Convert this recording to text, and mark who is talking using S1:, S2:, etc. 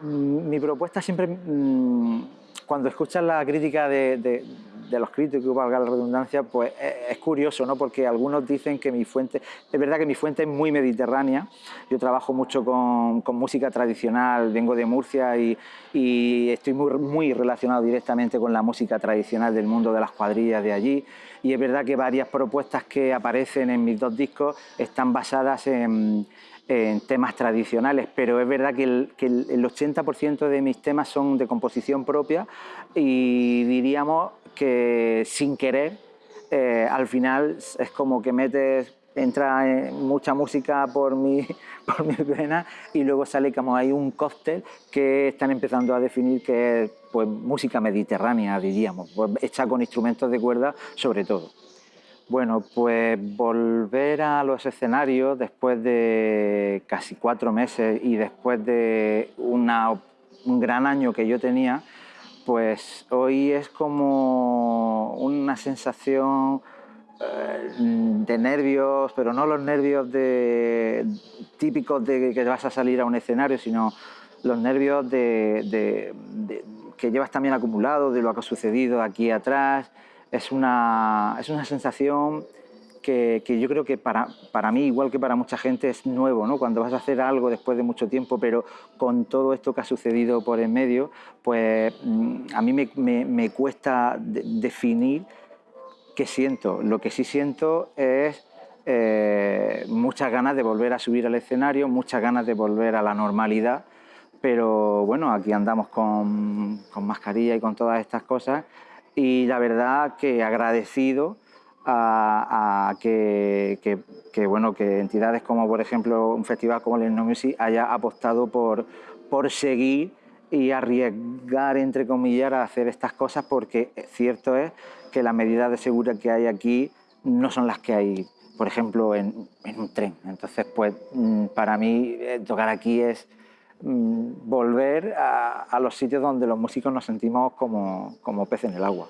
S1: Mm, mi propuesta siempre, mm, cuando escuchas la crítica de, los críticos, valga la redundancia, pues es, curioso, ¿no? Porque algunos dicen que mi fuente, es verdad que mi fuente es muy mediterránea, yo trabajo mucho con, música tradicional, vengo de Murcia y, estoy muy relacionado directamente con la música tradicional del mundo de las cuadrillas de allí, y es verdad que varias propuestas que aparecen en mis dos discos están basadas en en temas tradicionales, pero es verdad que el, 80% de mis temas son de composición propia y diríamos que sin querer, eh, al final es como que metes, entra mucha música por mi, por mi vena y luego sale como hay un cóctel que están empezando a definir que es pues, música mediterránea, diríamos, pues, hecha con instrumentos de cuerda sobre todo. Bueno, pues volver a los escenarios después de casi cuatro meses y después de un gran año que yo tenía, pues hoy es como una sensación eh, de nervios, pero no los nervios típicos de que vas a salir a un escenario, sino los nervios de, que llevas también acumulado de lo que ha sucedido aquí atrás, es una, es una sensación que, yo creo que para, para, mí, igual que para mucha gente, es nuevo, ¿no? Cuando vas a hacer algo después de mucho tiempo, pero con todo esto que ha sucedido por en medio, pues mm, a mí me, cuesta definir qué siento. Lo que sí siento es eh, muchas ganas de volver a subir al escenario, muchas ganas de volver a la normalidad, pero bueno, aquí andamos con, con mascarilla y con todas estas cosas y la verdad que agradecido a, que, bueno, que entidades como por ejemplo un festival como el No haya apostado por, por seguir y arriesgar, entre comillas, a hacer estas cosas porque cierto es que las medidas de seguridad que hay aquí no son las que hay, por ejemplo, en, en un tren. Entonces, pues mm, para mí eh, tocar aquí es volver a, los sitios donde los músicos nos sentimos como, como peces en el agua.